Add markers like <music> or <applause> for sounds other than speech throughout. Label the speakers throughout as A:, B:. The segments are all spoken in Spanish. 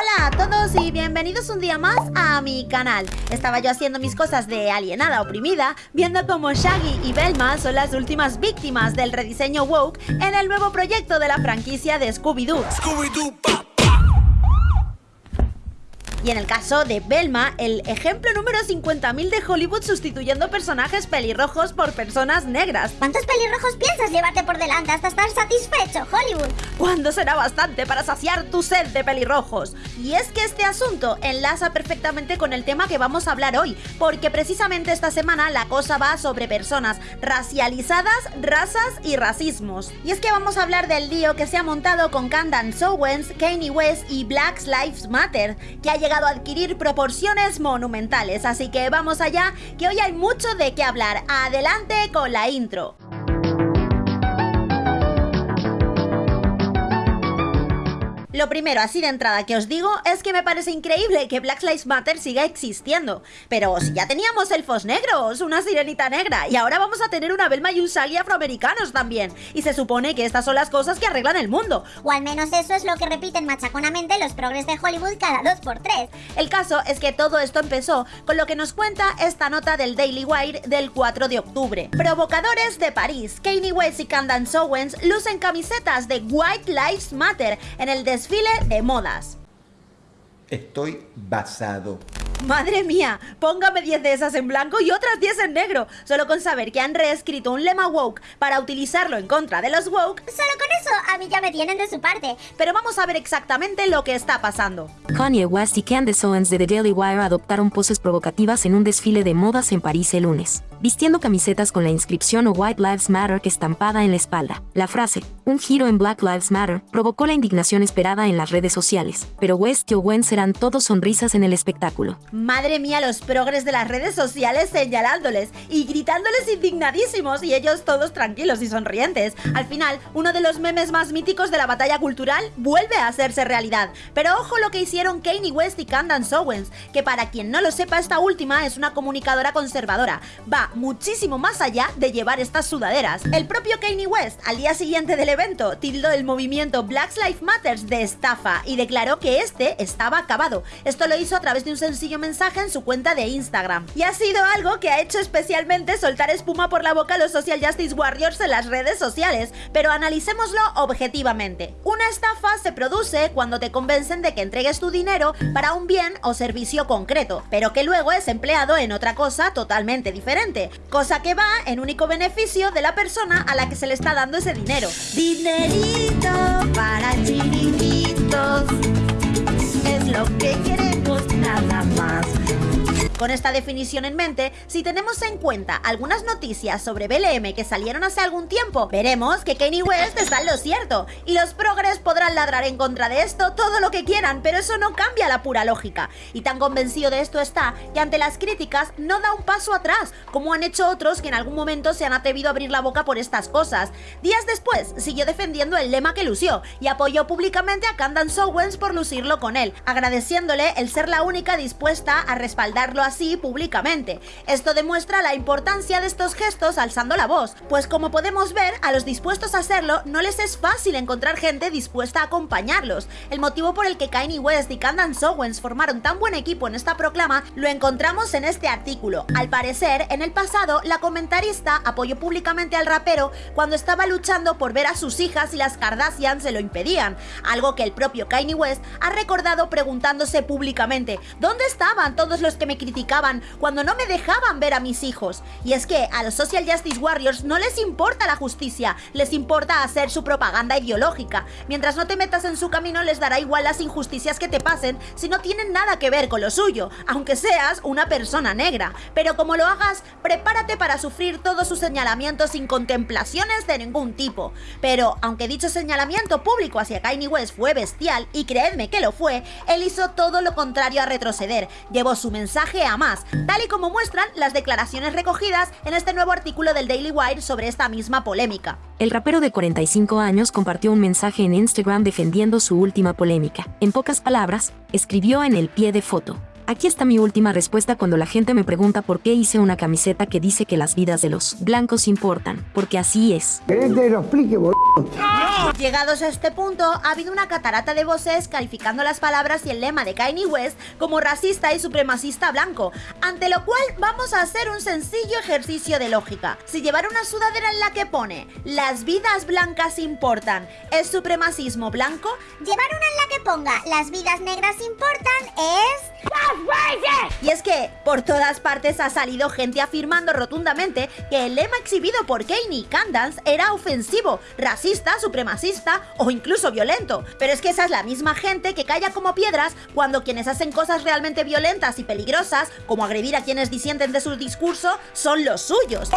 A: Hola a todos y bienvenidos un día más a mi canal. Estaba yo haciendo mis cosas de alienada oprimida, viendo como Shaggy y Velma son las últimas víctimas del rediseño woke en el nuevo proyecto de la franquicia de Scooby-Doo.
B: Scooby-Doo
A: Y en el caso de Belma, el ejemplo número 50.000 de Hollywood sustituyendo personajes pelirrojos por personas negras.
C: ¿Cuántos pelirrojos piensas llevarte por delante hasta estar satisfecho, Hollywood?
A: ¿Cuándo será bastante para saciar tu sed de pelirrojos? Y es que este asunto enlaza perfectamente con el tema que vamos a hablar hoy, porque precisamente esta semana la cosa va sobre personas racializadas, razas y racismos. Y es que vamos a hablar del lío que se ha montado con Candace Owens, Kanye West y Black Lives Matter, que ha llegado a adquirir proporciones monumentales, así que vamos allá, que hoy hay mucho de qué hablar. Adelante con la intro. Lo primero, así de entrada que os digo, es que me parece increíble que Black Lives Matter siga existiendo. Pero si ya teníamos elfos negros, una sirenita negra, y ahora vamos a tener una Belma y un Sally afroamericanos también. Y se supone que estas son las cosas que arreglan el mundo.
C: O al menos eso es lo que repiten machaconamente los progres de Hollywood cada dos por tres.
A: El caso es que todo esto empezó con lo que nos cuenta esta nota del Daily Wire del 4 de octubre. Provocadores de París, Kanye West y Candace Owens lucen camisetas de White Lives Matter en el desfile de modas.
B: Estoy basado.
A: Madre mía, póngame 10 de esas en blanco y otras 10 en negro, solo con saber que han reescrito un lema woke para utilizarlo en contra de los woke.
C: Solo con eso a mí ya me tienen de su parte.
A: Pero vamos a ver exactamente lo que está pasando.
D: Kanye West y Candace Owens de The Daily Wire adoptaron poses provocativas en un desfile de modas en París el lunes, vistiendo camisetas con la inscripción White Lives Matter estampada en la espalda. La frase, un giro en Black Lives Matter, provocó la indignación esperada en las redes sociales, pero West y Owens serán todos sonrisas en el espectáculo.
A: Madre mía, los progres de las redes sociales señalándoles y gritándoles indignadísimos y ellos todos tranquilos y sonrientes. Al final, uno de los memes más míticos de la batalla cultural vuelve a hacerse realidad. Pero ojo lo que hicieron Kanye West y Candace Owens, que para quien no lo sepa, esta última es una comunicadora conservadora. Va muchísimo más allá de llevar estas sudaderas. El propio Kanye West, al día siguiente del evento, tildó el movimiento Black Lives Matters de estafa y declaró que este estaba acabado. Esto lo hizo a través de un sencillo mensaje en su cuenta de Instagram. Y ha sido algo que ha hecho especialmente soltar espuma por la boca a los Social Justice Warriors en las redes sociales, pero analicémoslo objetivamente. Una estafa se produce cuando te convencen de que entregues tu dinero para un bien o servicio concreto, pero que luego es empleado en otra cosa totalmente diferente, cosa que va en único beneficio de la persona a la que se le está dando ese dinero. Dinerito para chiritos es lo que queremos nada más. Con esta definición en mente, si tenemos en cuenta algunas noticias sobre BLM que salieron hace algún tiempo, veremos que Kanye West está en lo cierto, y los progres podrán ladrar en contra de esto todo lo que quieran, pero eso no cambia la pura lógica. Y tan convencido de esto está que ante las críticas no da un paso atrás, como han hecho otros que en algún momento se han atrevido a abrir la boca por estas cosas. Días después, siguió defendiendo el lema que lució y apoyó públicamente a Candace Owens por lucirlo con él, agradeciéndole el ser la única dispuesta a respaldarlo así públicamente. Esto demuestra la importancia de estos gestos alzando la voz, pues como podemos ver, a los dispuestos a hacerlo no les es fácil encontrar gente dispuesta a acompañarlos. El motivo por el que Kanye West y Candace Owens formaron tan buen equipo en esta proclama lo encontramos en este artículo. Al parecer, en el pasado, la comentarista apoyó públicamente al rapero cuando estaba luchando por ver a sus hijas y las Kardashian se lo impedían, algo que el propio Kanye West ha recordado preguntándose públicamente, ¿dónde estaban todos los que me criticaban cuando no me dejaban ver a mis hijos. Y es que a los Social Justice Warriors no les importa la justicia, les importa hacer su propaganda ideológica. Mientras no te metas en su camino les dará igual las injusticias que te pasen si no tienen nada que ver con lo suyo, aunque seas una persona negra. Pero como lo hagas, prepárate para sufrir todos sus señalamientos sin contemplaciones de ningún tipo. Pero aunque dicho señalamiento público hacia Kanye West fue bestial, y creedme que lo fue, él hizo todo lo contrario a retroceder, llevó su mensaje más, tal y como muestran las declaraciones recogidas en este nuevo artículo del Daily Wire sobre esta misma polémica.
D: El rapero de 45 años compartió un mensaje en Instagram defendiendo su última polémica. En pocas palabras, escribió en el pie de foto, Aquí está mi última respuesta cuando la gente me pregunta por qué hice una camiseta que dice que las vidas de los blancos importan, porque así es.
A: Llegados a este punto, ha habido una catarata de voces calificando las palabras y el lema de Kanye West como racista y supremacista blanco, ante lo cual vamos a hacer un sencillo ejercicio de lógica. Si llevar una sudadera en la que pone las vidas blancas importan es supremacismo blanco,
C: Llevar una en la que ponga las vidas negras importan es...
A: Y es que por todas partes ha salido gente afirmando rotundamente que el lema exhibido por Kanye y Candance era ofensivo, racista, supremacista o incluso violento. Pero es que esa es la misma gente que calla como piedras cuando quienes hacen cosas realmente violentas y peligrosas, como agredir a quienes disienten de su discurso, son los suyos. Si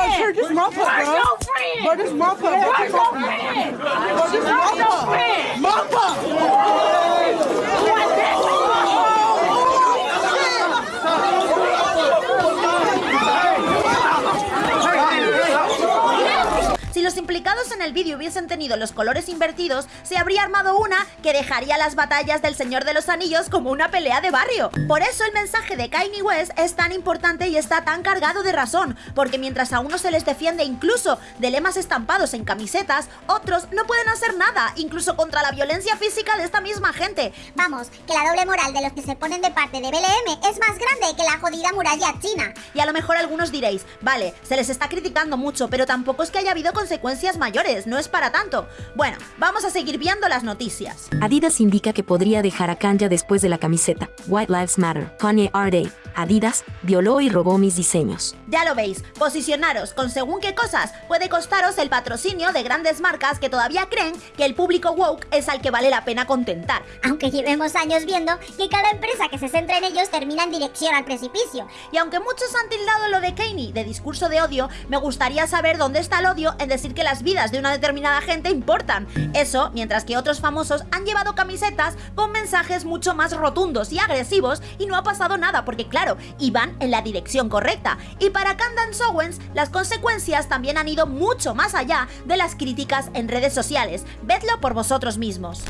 A: implicados en el vídeo hubiesen tenido los colores invertidos, se habría armado una que dejaría las batallas del Señor de los Anillos como una pelea de barrio. Por eso el mensaje de Kanye West es tan importante y está tan cargado de razón, porque mientras a unos se les defiende incluso de lemas estampados en camisetas, otros no pueden hacer nada, incluso contra la violencia física de esta misma gente.
C: Vamos, que la doble moral de los que se ponen de parte de BLM es más grande que la jodida muralla china.
A: Y a lo mejor algunos diréis, vale, se les está criticando mucho, pero tampoco es que haya habido consecuencias mayores, no es para tanto. Bueno, vamos a seguir viendo las noticias.
D: Adidas indica que podría dejar a Kanye después de la camiseta White Lives Matter. Kanye R. Adidas violó y robó mis diseños.
A: Ya lo veis, posicionaros con según qué cosas puede costaros el patrocinio de grandes marcas que todavía creen que el público woke es al que vale la pena contentar.
C: Aunque llevemos años viendo que cada empresa que se centra en ellos termina en dirección al precipicio.
A: Y aunque muchos han tildado lo de Kanye de discurso de odio, me gustaría saber dónde está el odio en decir que las vidas de una determinada gente importan. Eso, mientras que otros famosos han llevado camisetas con mensajes mucho más rotundos y agresivos y no ha pasado nada porque claro, iban en la dirección correcta. Y para Candance Owens, las consecuencias también han ido mucho más allá de las críticas en redes sociales. Vedlo por vosotros mismos.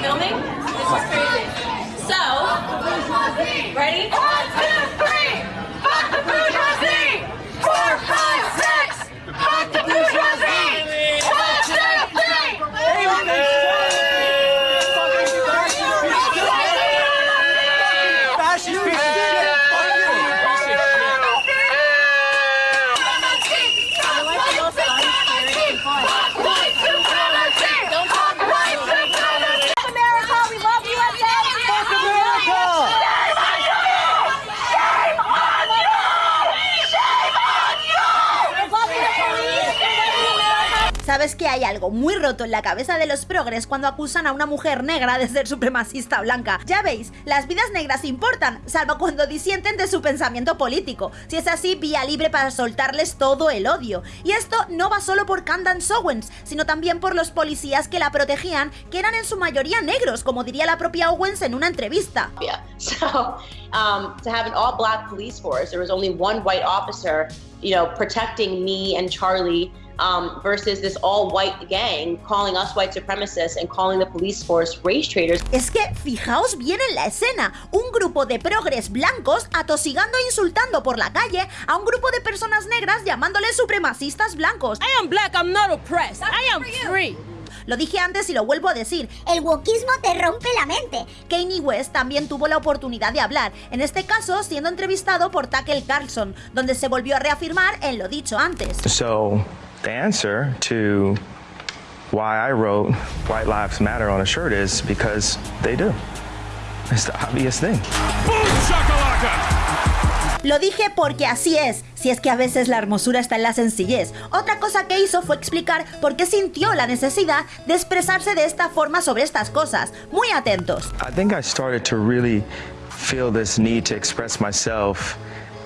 E: filming? This is crazy. So, ready?
A: ¿Sabes que hay algo muy roto en la cabeza de los progres cuando acusan a una mujer negra de ser supremacista blanca? Ya veis, las vidas negras importan, salvo cuando disienten de su pensamiento político. Si es así, vía libre para soltarles todo el odio. Y esto no va solo por Candance Owens, sino también por los policías que la protegían, que eran en su mayoría negros, como diría la propia Owens en una entrevista. <laughs>
F: So um, to have an all-black police force, there was only one white officer, you know, protecting me and Charlie. Um, versus this all-white gang calling us white supremacists and calling the police force race traitors.
A: Es que fijaos bien en la escena, un grupo de progres blancos atosigando e insultando por la calle a un grupo de personas negras llamándoles supremacistas blancos.
G: I am black, I'm not oppressed. I am free.
A: Lo dije antes y lo vuelvo a decir,
C: El wokismo te rompe la mente.
A: Kanye West también tuvo la oportunidad de hablar, en este caso siendo entrevistado por Tucker Carlson, donde se volvió a reafirmar en lo dicho antes.
H: So, the answer to why I wrote White Lives Matter on a shirt is because they do. It's the obvious thing.
A: Lo dije porque así es, si es que a veces la hermosura está en la sencillez. Otra cosa que hizo fue explicar por qué sintió la necesidad de expresarse de esta forma sobre estas cosas. Muy atentos.
H: I think I started to really feel this need to express myself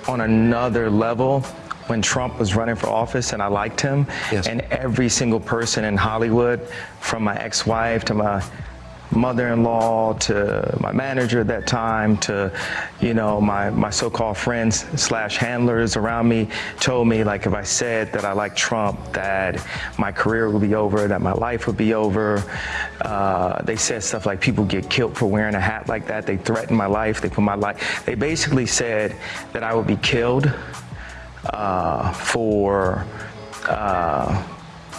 H: on another level when Trump was running for office and I liked him.
B: Yes.
H: And every single person in Hollywood, from my ex wife to my mother-in-law to my manager at that time to you know my, my so-called friends slash handlers around me told me like if i said that i like trump that my career would be over that my life would be over. Uh, they said stuff like people get killed for wearing a hat like that. They threatened my life. They put my life they basically said that i would be killed uh, for uh,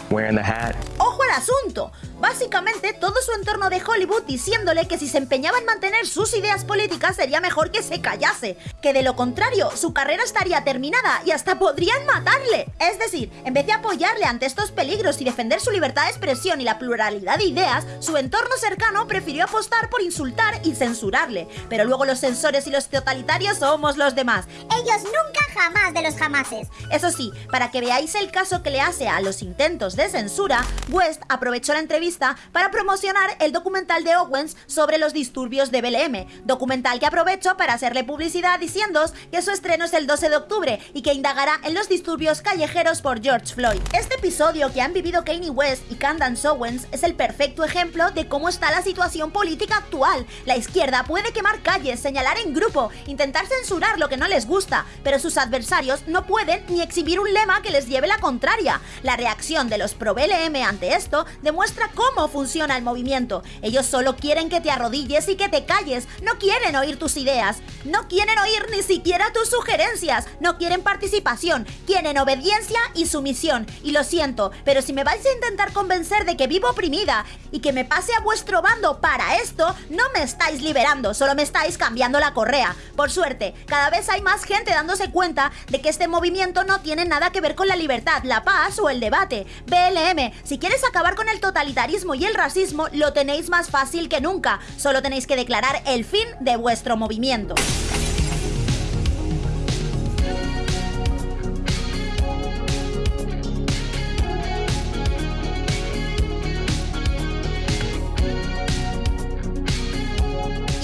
H: wearing the hat.
A: ¡Ojo al asunto! Básicamente todo su entorno de Hollywood diciéndole que si se empeñaba en mantener sus ideas políticas sería mejor que se callase, que de lo contrario su carrera estaría terminada y hasta podrían matarle. Es decir, en vez de apoyarle ante estos peligros y defender su libertad de expresión y la pluralidad de ideas, su entorno cercano prefirió apostar por insultar y censurarle. Pero luego los censores y los totalitarios somos los demás.
C: Ellos nunca jamás de los jamases.
A: Eso sí, para que veáis el caso que le hace a los intentos de censura, West aprovechó la entrevista para promocionar el documental de Owens sobre los disturbios de BLM, documental que aprovecho para hacerle publicidad diciéndoos que su estreno es el 12 de octubre y que indagará en los disturbios callejeros por George Floyd. Este episodio que han vivido Kanye West y Candace Owens es el perfecto ejemplo de cómo está la situación política actual. La izquierda puede quemar calles, señalar en grupo, intentar censurar lo que no les gusta, pero sus adversarios no pueden ni exhibir un lema que les lleve la contraria. La reacción de los pro BLM ante esto demuestra cómo funciona el movimiento. Ellos solo quieren que te arrodilles y que te calles. No quieren oír tus ideas. No quieren oír ni siquiera tus sugerencias. No quieren participación. Quieren obediencia y sumisión. Y lo siento, pero si me vais a intentar convencer de que vivo oprimida y que me pase a vuestro bando para esto, no me estáis liberando, solo me estáis cambiando la correa. Por suerte, cada vez hay más gente dándose cuenta de que este movimiento no tiene nada que ver con la libertad, la paz o el debate. BLM, si quieres acabar con el totalitarismo, y el racismo lo tenéis más fácil que nunca. Solo tenéis que declarar el fin de vuestro movimiento.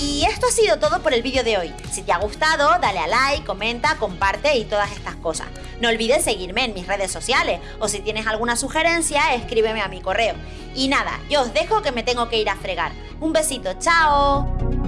A: Y esto ha sido todo por el vídeo de hoy. Si te ha gustado, dale a like, comenta, comparte y todas estas cosas. No olvides seguirme en mis redes sociales o si tienes alguna sugerencia, escríbeme a mi correo. Y nada, yo os dejo que me tengo que ir a fregar. Un besito, chao.